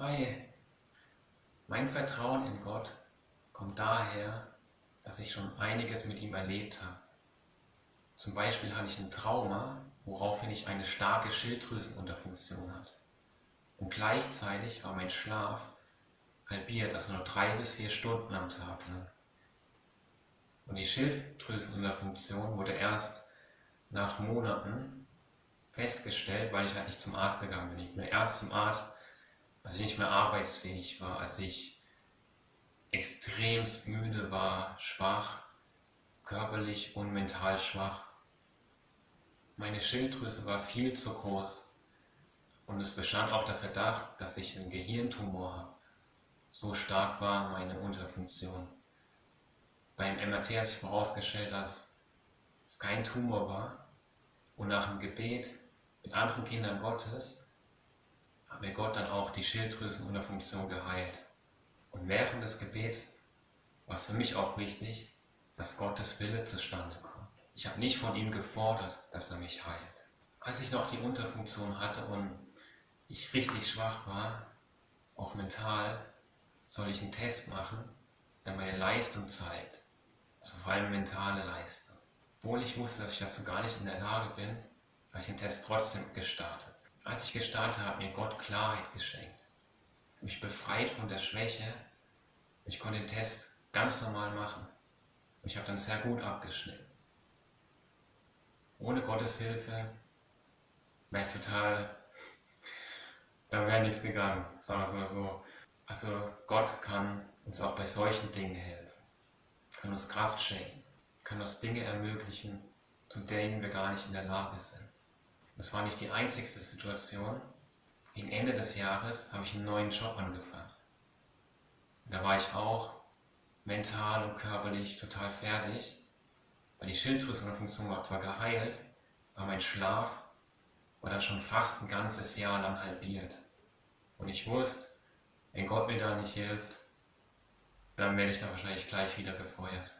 Hi, mein Vertrauen in Gott kommt daher, dass ich schon einiges mit ihm erlebt habe. Zum Beispiel hatte ich ein Trauma, woraufhin ich eine starke Schilddrüsenunterfunktion hatte. Und gleichzeitig war mein Schlaf halbiert, also nur drei bis vier Stunden am Tag lang. Und die Schilddrüsenunterfunktion wurde erst nach Monaten festgestellt, weil ich halt nicht zum Arzt gegangen bin. Ich bin erst zum Arzt, als ich nicht mehr arbeitsfähig war, als ich extremst müde war, schwach, körperlich und mental schwach. Meine Schilddrüse war viel zu groß und es bestand auch der Verdacht, dass ich einen Gehirntumor habe. So stark war meine Unterfunktion. Beim MRT hat sich herausgestellt, dass es kein Tumor war und nach dem Gebet mit anderen Kindern Gottes hat mir Gott dann auch die Schilddrüsenunterfunktion geheilt. Und während des Gebets war es für mich auch wichtig, dass Gottes Wille zustande kommt. Ich habe nicht von ihm gefordert, dass er mich heilt. Als ich noch die Unterfunktion hatte und ich richtig schwach war, auch mental, soll ich einen Test machen, der meine Leistung zeigt. Also vor allem mentale Leistung. Obwohl ich wusste, dass ich dazu gar nicht in der Lage bin, habe ich den Test trotzdem gestartet. Als ich gestartet habe, mir Gott Klarheit geschenkt. Mich befreit von der Schwäche. Ich konnte den Test ganz normal machen. Ich habe dann sehr gut abgeschnitten. Ohne Gottes Hilfe wäre ich total, da wäre nichts gegangen, sagen wir es mal so. Also Gott kann uns auch bei solchen Dingen helfen, kann uns Kraft schenken, kann uns Dinge ermöglichen, zu denen wir gar nicht in der Lage sind. Das war nicht die einzigste Situation. Gegen Ende des Jahres habe ich einen neuen Job angefangen. Da war ich auch mental und körperlich total fertig weil die Schilddrüsenfunktion war zwar geheilt, aber mein Schlaf war dann schon fast ein ganzes Jahr lang halbiert. Und ich wusste, wenn Gott mir da nicht hilft, dann werde ich da wahrscheinlich gleich wieder gefeuert.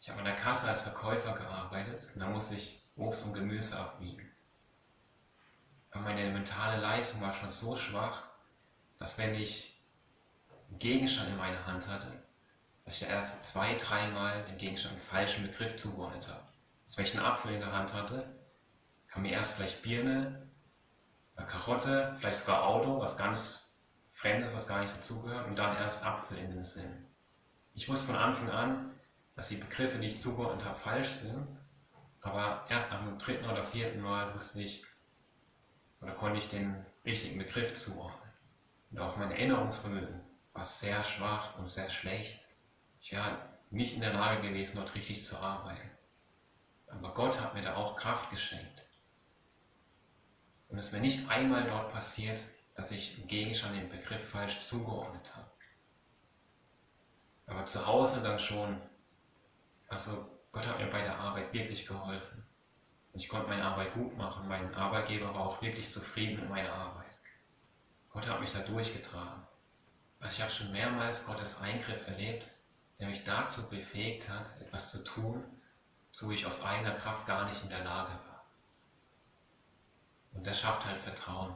Ich habe an der Kasse als Verkäufer gearbeitet und da musste ich Obst und Gemüse abwiegen. Meine mentale Leistung war schon so schwach, dass wenn ich einen Gegenstand in meiner Hand hatte, dass ich erst zwei, dreimal den Gegenstand einen falschen Begriff zugeordnet habe. Als wenn ich einen Apfel in der Hand hatte, kam mir erst vielleicht Birne, oder Karotte, vielleicht sogar Auto, was ganz Fremdes, was gar nicht dazugehört, und dann erst Apfel in den Sinn. Ich wusste von Anfang an, dass die Begriffe, die ich zugeordnet habe, falsch sind, aber erst nach dem dritten oder vierten Mal wusste ich, oder konnte ich den richtigen Begriff zuordnen. Und auch mein Erinnerungsvermögen war sehr schwach und sehr schlecht ich wäre nicht in der Lage gewesen, dort richtig zu arbeiten. Aber Gott hat mir da auch Kraft geschenkt. Und es ist mir nicht einmal dort passiert, dass ich im Gegenstand den Begriff falsch zugeordnet habe. Aber zu Hause dann schon. Also Gott hat mir bei der Arbeit wirklich geholfen. Ich konnte meine Arbeit gut machen. Mein Arbeitgeber war auch wirklich zufrieden mit meiner Arbeit. Gott hat mich da durchgetragen. Also ich habe schon mehrmals Gottes Eingriff erlebt, der mich dazu befähigt hat, etwas zu tun, so ich aus eigener Kraft gar nicht in der Lage war. Und das schafft halt Vertrauen.